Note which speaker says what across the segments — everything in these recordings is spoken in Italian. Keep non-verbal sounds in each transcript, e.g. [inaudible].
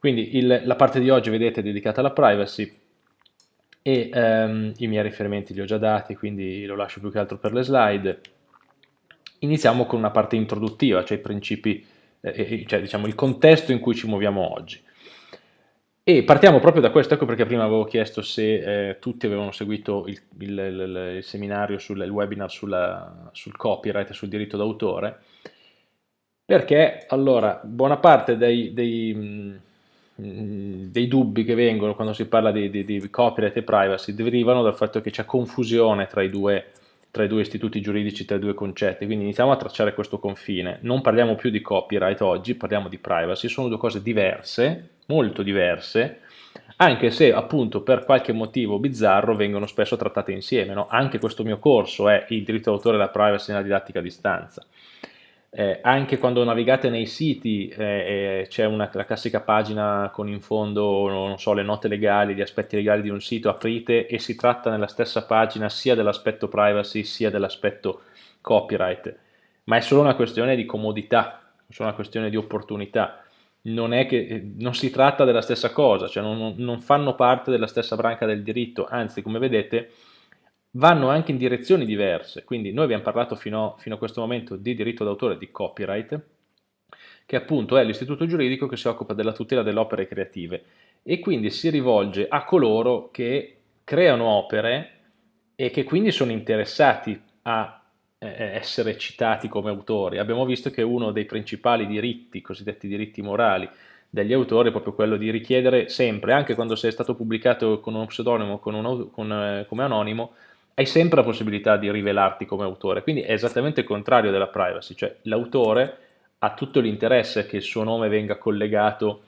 Speaker 1: Quindi il, la parte di oggi, vedete, è dedicata alla privacy e ehm, i miei riferimenti li ho già dati, quindi lo lascio più che altro per le slide. Iniziamo con una parte introduttiva, cioè i principi, eh, cioè diciamo il contesto in cui ci muoviamo oggi. E partiamo proprio da questo, ecco perché prima avevo chiesto se eh, tutti avevano seguito il, il, il, il seminario, sul, il webinar sulla, sul copyright e sul diritto d'autore, perché allora buona parte dei, dei dei dubbi che vengono quando si parla di, di, di, copyright e privacy derivano dal fatto che c'è confusione tra i, due, tra i due istituti giuridici, tra i due concetti, quindi iniziamo a tracciare questo confine. Non parliamo più di copyright oggi, parliamo di privacy, sono due cose diverse, molto diverse, anche se appunto per qualche motivo bizzarro vengono spesso trattate insieme. No? Anche questo mio corso è il diritto d'autore e la privacy nella didattica a distanza. Eh, anche quando navigate nei siti eh, c'è la classica pagina con in fondo so, le note legali, gli aspetti legali di un sito, aprite e si tratta nella stessa pagina sia dell'aspetto privacy sia dell'aspetto copyright, ma è solo una questione di comodità, è solo una questione di opportunità, non, che, eh, non si tratta della stessa cosa, cioè non, non fanno parte della stessa branca del diritto, anzi come vedete vanno anche in direzioni diverse, quindi noi abbiamo parlato fino, fino a questo momento di diritto d'autore, di copyright, che appunto è l'istituto giuridico che si occupa della tutela delle opere creative e quindi si rivolge a coloro che creano opere e che quindi sono interessati a eh, essere citati come autori. Abbiamo visto che uno dei principali diritti, cosiddetti diritti morali, degli autori è proprio quello di richiedere sempre, anche quando sei stato pubblicato con uno pseudonimo con un, con, eh, come anonimo, hai sempre la possibilità di rivelarti come autore, quindi è esattamente il contrario della privacy, cioè l'autore ha tutto l'interesse che il suo nome venga collegato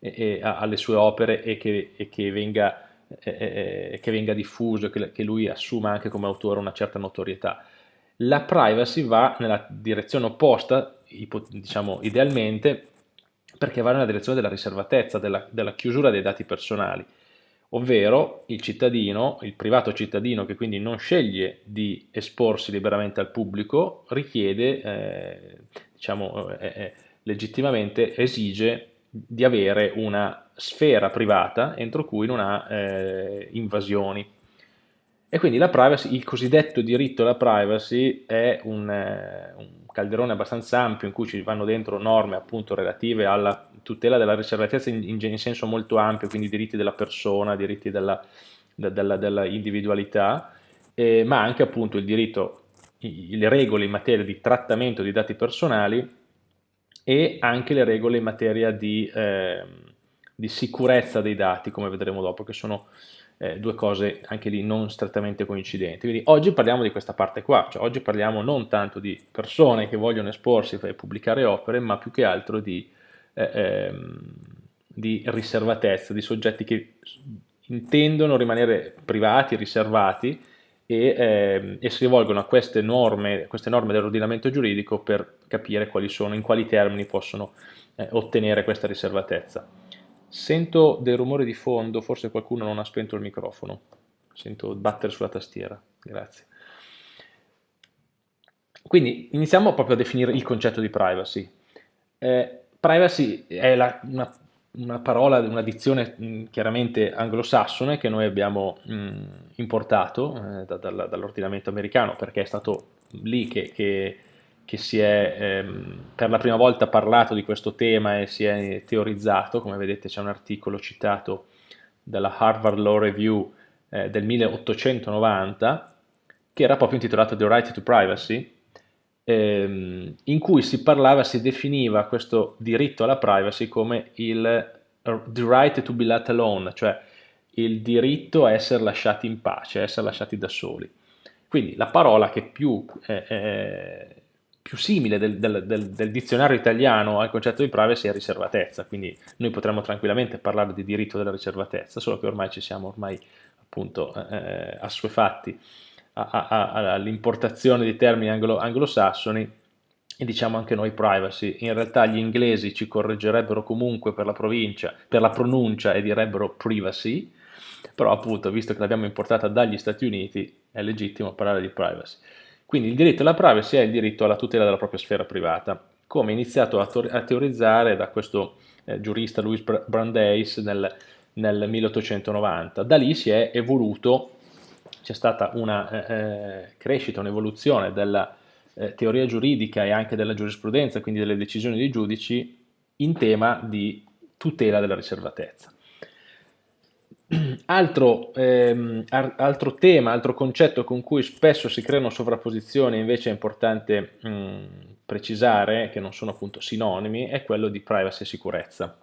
Speaker 1: e, e, alle sue opere e che, e che, venga, che venga, diffuso, che lui assuma anche come autore una certa notorietà. La privacy va nella direzione opposta, diciamo idealmente, perché va nella direzione della riservatezza, della, della chiusura dei dati personali ovvero il cittadino, il privato cittadino che quindi non sceglie di esporsi liberamente al pubblico, richiede, eh, diciamo, eh, eh, legittimamente esige di avere una sfera privata entro cui non ha eh, invasioni. E quindi la privacy, il cosiddetto diritto alla privacy è un, eh, un calderone abbastanza ampio in cui ci vanno dentro norme appunto relative alla tutela della riservatezza in, in, in, senso molto ampio, quindi diritti della persona, diritti della, della, della individualità, eh, ma anche appunto il diritto, i, le regole in materia di trattamento di dati personali e anche le regole in materia di, eh, di sicurezza dei dati, come vedremo dopo, che sono eh, due cose anche lì non strettamente coincidenti. Quindi oggi parliamo di questa parte qua, cioè oggi parliamo non tanto di persone che vogliono esporsi e pubblicare opere, ma più che altro di eh, ehm, di riservatezza, di soggetti che intendono rimanere privati, riservati e, eh, e, si rivolgono a queste norme, queste norme dell'ordinamento giuridico per capire quali sono, in quali termini possono eh, ottenere questa riservatezza. Sento dei rumori di fondo, forse qualcuno non ha spento il microfono, sento battere sulla tastiera, grazie. Quindi iniziamo proprio a definire il concetto di privacy. Eh, privacy è la, una, una, parola, una dizione mh, chiaramente anglosassone che noi abbiamo mh, importato eh, da, da, dall'ordinamento americano perché è stato lì che, che, che si è ehm, per la prima volta parlato di questo tema e si è teorizzato, come vedete c'è un articolo citato dalla Harvard Law Review eh, del 1890 che era proprio intitolato The Right to Privacy ehm, in cui si parlava, si definiva questo diritto alla privacy come il the right to be let alone, cioè il diritto a essere lasciati in pace, a essere lasciati da soli. Quindi la parola che più, eh, eh, più simile del, del, del, del, dizionario italiano al concetto di privacy è riservatezza, quindi noi potremmo tranquillamente parlare di diritto della riservatezza, solo che ormai ci siamo ormai appunto eh, assuefatti all'importazione di termini anglo, anglosassoni e diciamo anche noi privacy. In realtà gli inglesi ci correggerebbero comunque per la provincia, per la pronuncia e direbbero privacy, però appunto visto che l'abbiamo importata dagli Stati Uniti è legittimo parlare di privacy. Quindi il diritto alla privacy è il diritto alla tutela della propria sfera privata, come iniziato a, teorizzare da questo eh, giurista Louis Brandeis nel, nel 1890. Da lì si è evoluto, c'è stata una eh, eh crescita, un'evoluzione della eh, teoria giuridica e anche della giurisprudenza, quindi delle decisioni dei giudici, in tema di tutela della riservatezza. [clears throat] Altro, ehm, altro, tema, altro concetto con cui spesso si creano sovrapposizioni, invece è importante mh, precisare che non sono appunto sinonimi, è quello di privacy e sicurezza.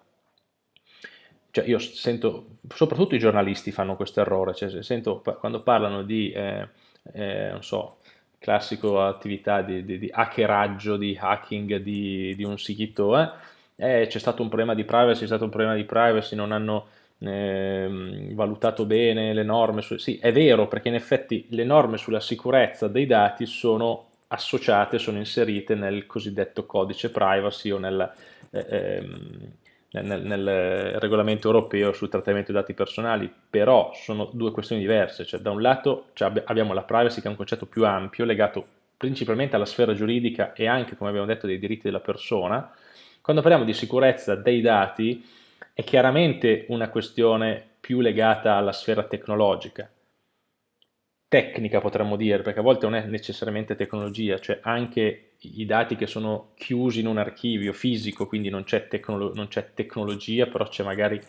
Speaker 1: Cioè io sento, soprattutto i giornalisti fanno questo errore, cioè sento quando parlano di, eh, eh, non so, classico attività di, di, di, hackeraggio, di hacking di, di un sito, eh, eh, c'è stato un problema di privacy, c'è stato un problema di privacy, non hanno eh, valutato bene le norme, su, sì è vero perché in effetti le norme sulla sicurezza dei dati sono associate, sono inserite nel cosiddetto codice privacy o nel, eh, ehm, nel, nel, regolamento europeo sul trattamento dei dati personali, però sono due questioni diverse, cioè da un lato cioè, abbiamo la privacy che è un concetto più ampio legato principalmente alla sfera giuridica e anche come abbiamo detto dei diritti della persona, quando parliamo di sicurezza dei dati è chiaramente una questione più legata alla sfera tecnologica, tecnica potremmo dire, perché a volte non è necessariamente tecnologia, cioè anche i dati che sono chiusi in un archivio fisico, quindi non c'è tecnolo tecnologia, però c'è magari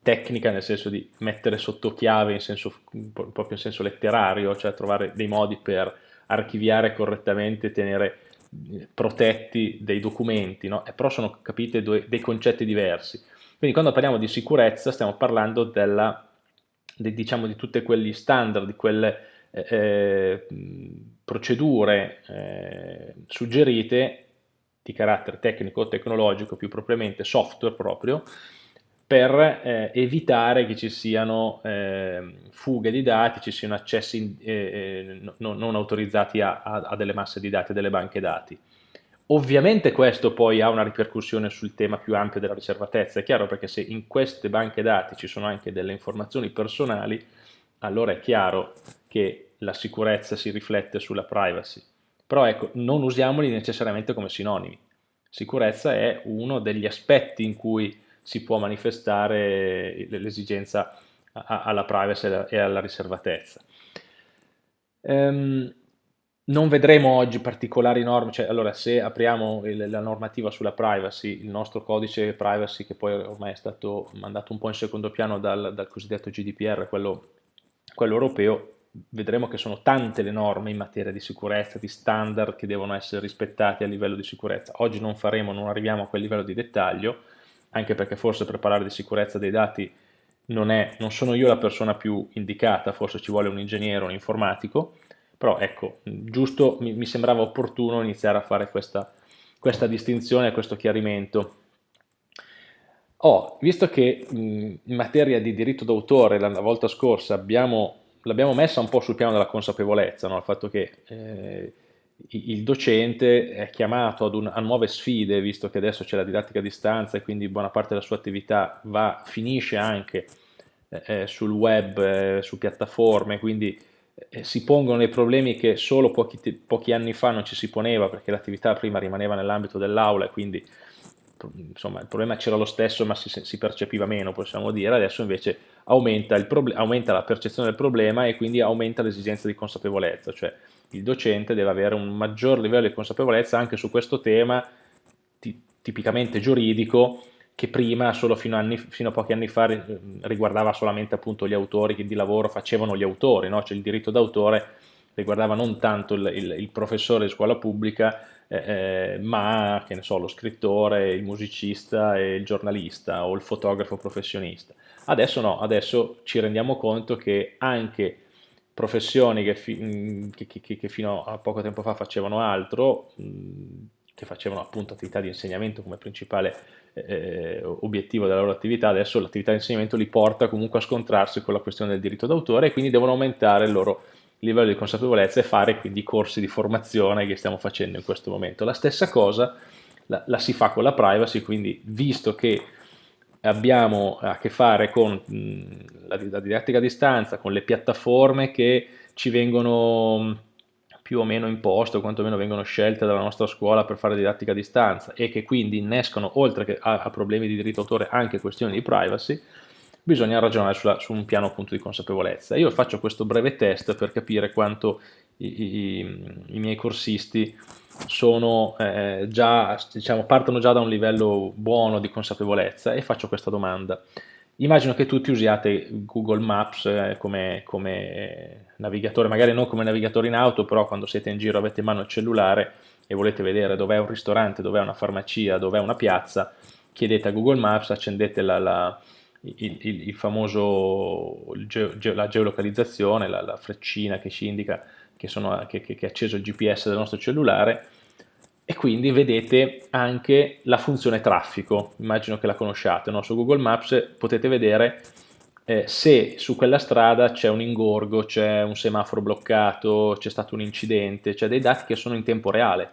Speaker 1: tecnica nel senso di mettere sotto chiave in senso, proprio in senso letterario, cioè trovare dei modi per archiviare correttamente, tenere eh, protetti dei documenti, no? però sono capite dei concetti diversi. Quindi quando parliamo di sicurezza stiamo parlando della, di, diciamo, di tutti quegli standard, di quelle eh, eh, procedure eh, suggerite di carattere tecnico o tecnologico, più propriamente software proprio, per eh, evitare che ci siano eh, fughe di dati, ci siano accessi eh, non, non, autorizzati a, a, a, delle masse di dati, a delle banche dati. Ovviamente questo poi ha una ripercussione sul tema più ampio della riservatezza, è chiaro perché se in queste banche dati ci sono anche delle informazioni personali, allora è chiaro che la sicurezza si riflette sulla privacy. Però ecco, non usiamoli necessariamente come sinonimi. Sicurezza è uno degli aspetti in cui si può manifestare l'esigenza alla privacy e alla riservatezza. Um, non vedremo oggi particolari norme, cioè allora se apriamo il, la normativa sulla privacy, il nostro codice privacy che poi ormai è stato mandato un po' in secondo piano dal, dal cosiddetto GDPR, quello, quello europeo, vedremo che sono tante le norme in materia di sicurezza, di standard che devono essere rispettati a livello di sicurezza. Oggi non faremo, non arriviamo a quel livello di dettaglio, anche perché forse per parlare di sicurezza dei dati non, è, non sono io la persona più indicata, forse ci vuole un ingegnere, un informatico, però ecco, giusto, mi, mi sembrava opportuno iniziare a fare questa, questa distinzione, questo chiarimento. Oh, visto che mh, in materia di diritto d'autore la, la volta scorsa l'abbiamo messa un po' sul piano della consapevolezza, no? il fatto che eh, il docente è chiamato un, a nuove sfide, visto che adesso c'è la didattica a distanza e quindi buona parte della sua attività va, finisce anche eh, eh sul web, eh, su piattaforme, quindi si pongono dei problemi che solo pochi, pochi, anni fa non ci si poneva perché l'attività prima rimaneva nell'ambito dell'aula e quindi insomma, il problema c'era lo stesso ma si, si, percepiva meno possiamo dire, adesso invece aumenta, aumenta, la percezione del problema e quindi aumenta l'esigenza di consapevolezza, cioè il docente deve avere un maggior livello di consapevolezza anche su questo tema tipicamente giuridico che prima, solo fino a, anni, fino a, pochi anni fa, riguardava solamente appunto gli autori che di lavoro facevano gli autori, no? cioè il diritto d'autore riguardava non tanto il, il, il professore di scuola pubblica, eh, eh, ma che ne so, lo scrittore, il musicista e il giornalista o il fotografo professionista. Adesso no, adesso ci rendiamo conto che anche professioni che, fi, che, che, che fino a poco tempo fa facevano altro, che facevano appunto attività di insegnamento come principale eh, obiettivo della loro attività, adesso l'attività di insegnamento li porta comunque a scontrarsi con la questione del diritto d'autore e quindi devono aumentare il loro livello di consapevolezza e fare quindi i corsi di formazione che stiamo facendo in questo momento. La stessa cosa la, la si fa con la privacy, quindi visto che abbiamo a che fare con mh, la, la didattica a distanza, con le piattaforme che ci vengono più o meno imposte o quantomeno vengono scelte dalla nostra scuola per fare didattica a distanza e che quindi innescono oltre che a, a problemi di diritto d'autore anche questioni di privacy, bisogna ragionare sulla, su un piano appunto di consapevolezza. Io faccio questo breve test per capire quanto i, i, i miei corsisti sono, eh, già, diciamo, partono già da un livello buono di consapevolezza e faccio questa domanda. Immagino che tutti usiate Google Maps eh, come, come, navigatore, magari non come navigatore in auto, però quando siete in giro avete in mano il cellulare e volete vedere dov'è un ristorante, dov'è una farmacia, dov'è una piazza, chiedete a Google Maps, accendete la, la, il, il, il, famoso il ge, la geolocalizzazione, la, la, freccina che ci indica che, sono, che, che, che è acceso il GPS del nostro cellulare e quindi vedete anche la funzione traffico, immagino che la conosciate, no? su Google Maps potete vedere eh, se su quella strada c'è un ingorgo, c'è un semaforo bloccato, c'è stato un incidente, c'è dei dati che sono in tempo reale,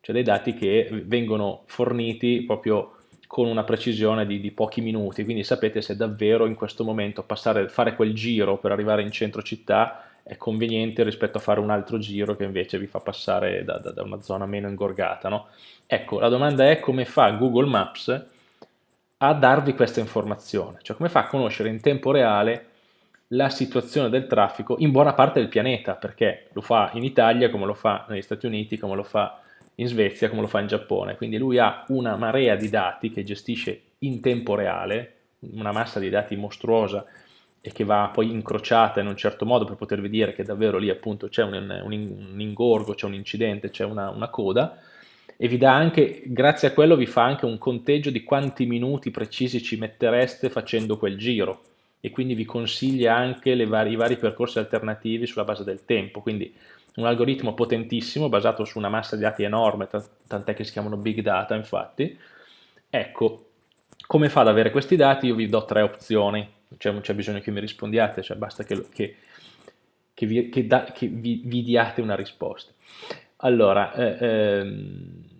Speaker 1: c'è dei dati che vengono forniti proprio con una precisione di, di, pochi minuti, quindi sapete se davvero in questo momento passare, fare quel giro per arrivare in centro città è conveniente rispetto a fare un altro giro che invece vi fa passare da, da, da una zona meno ingorgata. No? Ecco, la domanda è come fa Google Maps a darvi questa informazione, cioè come fa a conoscere in tempo reale la situazione del traffico in buona parte del pianeta, perché lo fa in Italia come lo fa negli Stati Uniti, come lo fa in Svezia, come lo fa in Giappone, quindi lui ha una marea di dati che gestisce in tempo reale, una massa di dati mostruosa e che va poi incrociata in un certo modo per potervi dire che davvero lì appunto c'è un, un, un, ingorgo, c'è un incidente, c'è una, una, coda. E vi dà anche, grazie a quello vi fa anche un conteggio di quanti minuti precisi ci mettereste facendo quel giro. E quindi vi consiglia anche vari, i vari percorsi alternativi sulla base del tempo, quindi un algoritmo potentissimo basato su una massa di dati enorme, tant'è che si chiamano big data infatti, ecco, come fa ad avere questi dati? Io vi do tre opzioni, cioè, non c'è bisogno che mi rispondiate, cioè basta che, che, che, vi, che da, vi, vi, diate una risposta. Allora, eh, ehm,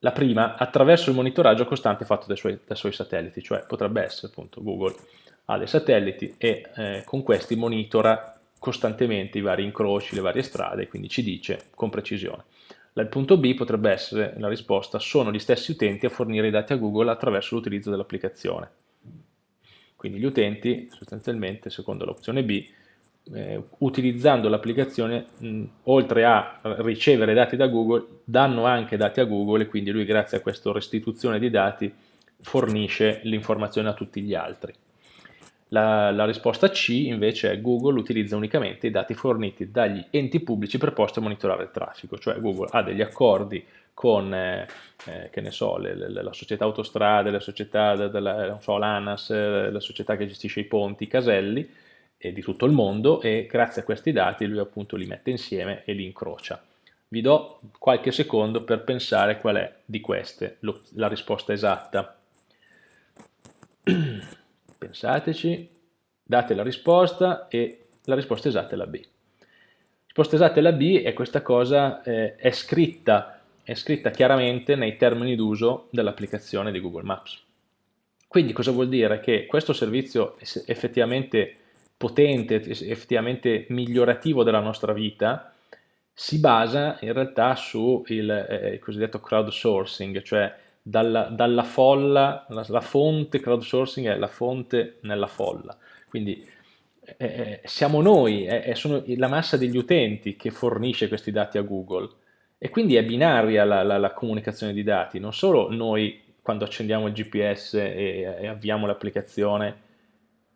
Speaker 1: la prima, attraverso il monitoraggio costante fatto dai suoi, dai suoi, satelliti, cioè potrebbe essere appunto Google ha dei satelliti e eh, con questi monitora costantemente i vari incroci, le varie strade, quindi ci dice con precisione. Il punto B potrebbe essere, la risposta, sono gli stessi utenti a fornire i dati a Google attraverso l'utilizzo dell'applicazione. Quindi gli utenti sostanzialmente, secondo l'opzione B, eh, utilizzando l'applicazione, oltre a ricevere dati da Google, danno anche dati a Google e quindi lui grazie a questa restituzione di dati fornisce l'informazione a tutti gli altri. La, la, risposta C invece è Google utilizza unicamente i dati forniti dagli enti pubblici preposti a monitorare il traffico, cioè Google ha degli accordi con eh, eh, che ne so, le, le, la società autostrade, la società della, so, l'ANAS, eh, la società che gestisce i ponti, i caselli e di tutto il mondo e grazie a questi dati lui appunto li mette insieme e li incrocia. Vi do qualche secondo per pensare qual è di queste lo, la risposta esatta. [clears throat] Pensateci, date la risposta e la risposta esatta è la B. La risposta esatta è la B e questa cosa eh, è scritta è scritta chiaramente nei termini d'uso dell'applicazione di Google Maps. Quindi cosa vuol dire? Che questo servizio effettivamente potente, effettivamente migliorativo della nostra vita, si basa in realtà sul eh, cosiddetto crowdsourcing, cioè dalla, dalla folla, la, la, fonte crowdsourcing è la fonte nella folla. Quindi eh, eh siamo noi, è, sono la massa degli utenti che fornisce questi dati a Google e quindi è binaria la, la, la comunicazione di dati, non solo noi quando accendiamo il GPS e, e avviamo l'applicazione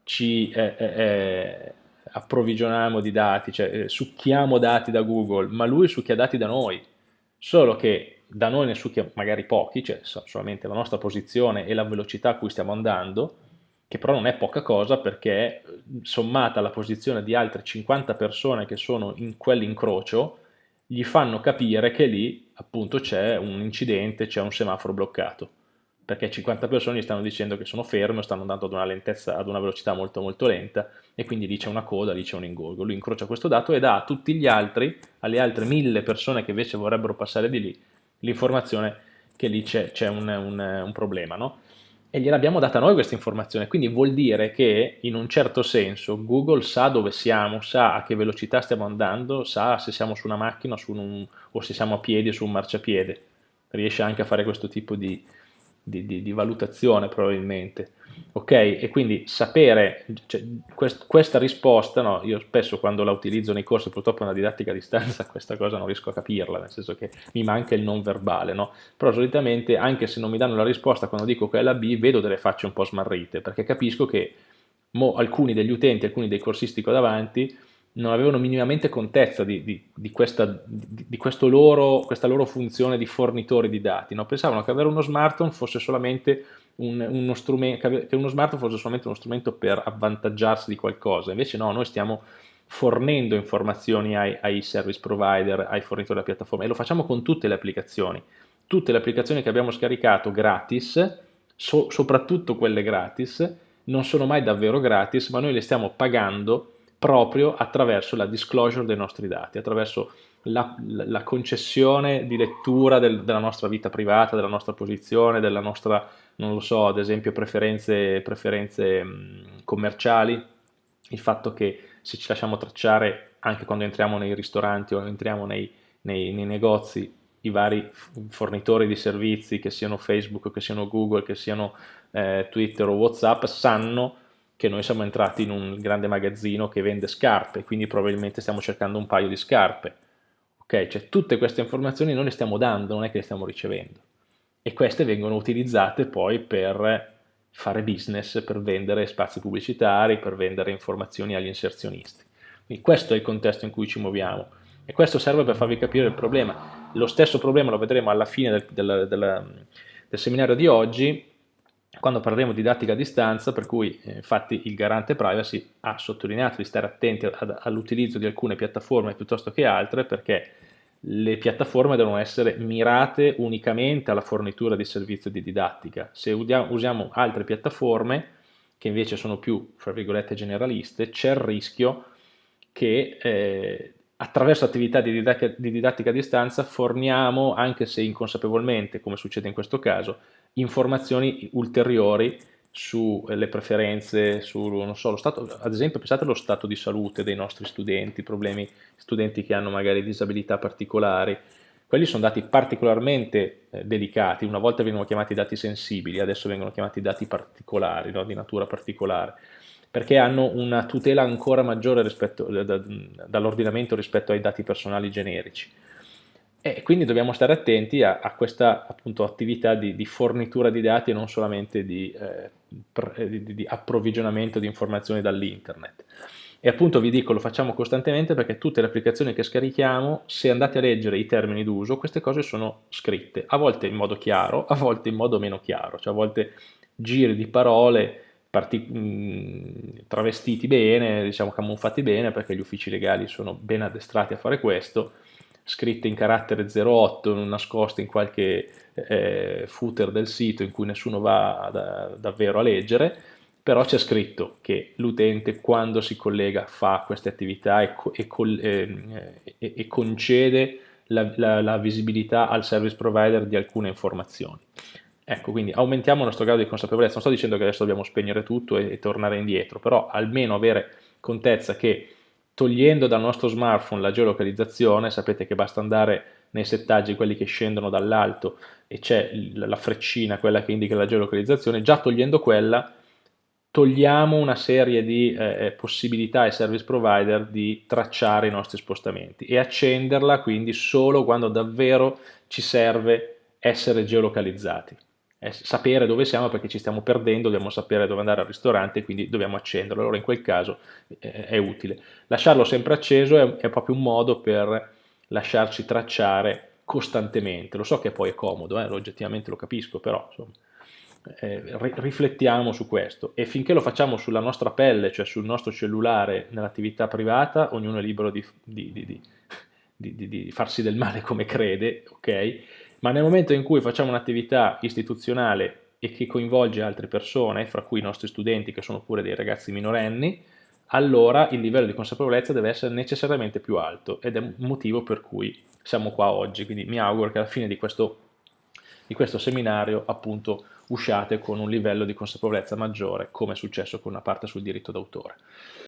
Speaker 1: ci eh, eh, eh, approvvigioniamo di dati, cioè eh, succhiamo dati da Google, ma lui succhia dati da noi, solo che da noi ne succhia magari pochi, cioè solamente la nostra posizione e la velocità a cui stiamo andando, che però non è poca cosa perché sommata alla posizione di altre 50 persone che sono in quell'incrocio, gli fanno capire che lì appunto c'è un incidente, c'è un semaforo bloccato, perché 50 persone gli stanno dicendo che sono fermi o stanno andando ad una lentezza, ad una velocità molto molto lenta e quindi lì c'è una coda, lì c'è un ingorgo. Lui incrocia questo dato e dà a tutti gli altri, alle altre mille persone che invece vorrebbero passare di lì, l'informazione che lì c'è un, un, un, problema. No? E gliel'abbiamo data noi questa informazione, quindi vuol dire che in un certo senso Google sa dove siamo, sa a che velocità stiamo andando, sa se siamo su una macchina su un, o se siamo a piedi o su un marciapiede, riesce anche a fare questo tipo di, di, di, di valutazione probabilmente ok? E quindi sapere, cioè, quest, questa risposta, no, io spesso quando la utilizzo nei corsi, purtroppo nella didattica a distanza, [laughs] questa cosa non riesco a capirla, nel senso che mi manca il non verbale, no? Però solitamente, anche se non mi danno la risposta quando dico che è la B, vedo delle facce un po' smarrite, perché capisco che mo, alcuni degli utenti, alcuni dei corsisti qua davanti, non avevano minimamente contezza di, di, di, questa, di loro, questa, loro, funzione di fornitori di dati, no? pensavano che avere uno smartphone fosse solamente un, uno che uno smartphone fosse solamente uno strumento per avvantaggiarsi di qualcosa, invece no, noi stiamo fornendo informazioni ai, ai service provider, ai fornitori della piattaforma e lo facciamo con tutte le applicazioni, tutte le applicazioni che abbiamo scaricato gratis, so, soprattutto quelle gratis, non sono mai davvero gratis, ma noi le stiamo pagando proprio attraverso la disclosure dei nostri dati, attraverso la, la concessione di lettura del, della nostra vita privata, della nostra posizione, della nostra, non lo so, ad esempio preferenze, preferenze mh, commerciali, il fatto che se ci lasciamo tracciare anche quando entriamo nei ristoranti o entriamo nei, nei, nei negozi, i vari fornitori di servizi, che siano Facebook, che siano Google, che siano eh, Twitter o Whatsapp, sanno che noi siamo entrati in un grande magazzino che vende scarpe, quindi probabilmente stiamo cercando un paio di scarpe. Ok, cioè tutte queste informazioni noi le stiamo dando, non è che le stiamo ricevendo. E queste vengono utilizzate poi per fare business, per vendere spazi pubblicitari, per vendere informazioni agli inserzionisti. Quindi questo è il contesto in cui ci muoviamo. E questo serve per farvi capire il problema. Lo stesso problema lo vedremo alla fine del, del, del, del seminario di oggi, quando parleremo di didattica a distanza, per cui eh, infatti il garante privacy ha sottolineato di stare attenti all'utilizzo di alcune piattaforme piuttosto che altre perché le piattaforme devono essere mirate unicamente alla fornitura di servizio di didattica. Se usiamo altre piattaforme che invece sono più, fra virgolette, generaliste, c'è il rischio che eh, attraverso attività di didattica, di didattica a distanza forniamo, anche se inconsapevolmente, come succede in questo caso, informazioni ulteriori sulle preferenze, su, so, stato, ad esempio pensate allo stato di salute dei nostri studenti, problemi, studenti che hanno magari disabilità particolari, quelli sono dati particolarmente eh, delicati, una volta venivano chiamati dati sensibili, adesso vengono chiamati dati particolari, no? di natura particolare, perché hanno una tutela ancora maggiore rispetto, da, dall'ordinamento rispetto ai dati personali generici. E quindi dobbiamo stare attenti a, a questa appunto, attività di, di, fornitura di dati e non solamente di, eh, pre, di, di approvvigionamento di informazioni dall'internet. E appunto vi dico, lo facciamo costantemente perché tutte le applicazioni che scarichiamo, se andate a leggere i termini d'uso, queste cose sono scritte, a volte in modo chiaro, a volte in modo meno chiaro, cioè a volte giri di parole mh, travestiti bene, diciamo camuffati bene, perché gli uffici legali sono ben addestrati a fare questo, scritte in carattere 08 nascoste in qualche eh, footer del sito in cui nessuno va da, davvero a leggere, però c'è scritto che l'utente quando si collega fa queste attività e, e, eh, e, e concede la, la, la, visibilità al service provider di alcune informazioni. Ecco, quindi aumentiamo il nostro grado di consapevolezza, non sto dicendo che adesso dobbiamo spegnere tutto e, tornare indietro, però almeno avere contezza che togliendo dal nostro smartphone la geolocalizzazione, sapete che basta andare nei settaggi, quelli che scendono dall'alto e c'è la freccina, quella che indica la geolocalizzazione, già togliendo quella togliamo una serie di eh, eh, possibilità ai service provider di tracciare i nostri spostamenti e accenderla quindi solo quando davvero ci serve essere geolocalizzati sapere dove siamo perché ci stiamo perdendo, dobbiamo sapere dove andare al ristorante quindi dobbiamo accenderlo, allora in quel caso è utile. Lasciarlo sempre acceso è, è, proprio un modo per lasciarci tracciare costantemente, lo so che poi è comodo, eh, oggettivamente lo capisco, però insomma, eh, riflettiamo su questo e finché lo facciamo sulla nostra pelle, cioè sul nostro cellulare nell'attività privata, ognuno è libero di, di, di, di farsi del male come crede, ok? Ma nel momento in cui facciamo un'attività istituzionale e che coinvolge altre persone, fra cui i nostri studenti che sono pure dei ragazzi minorenni, allora il livello di consapevolezza deve essere necessariamente più alto ed è un motivo per cui siamo qua oggi, quindi mi auguro che alla fine di questo, di questo seminario appunto usciate con un livello di consapevolezza maggiore, come è successo con una parte sul diritto d'autore.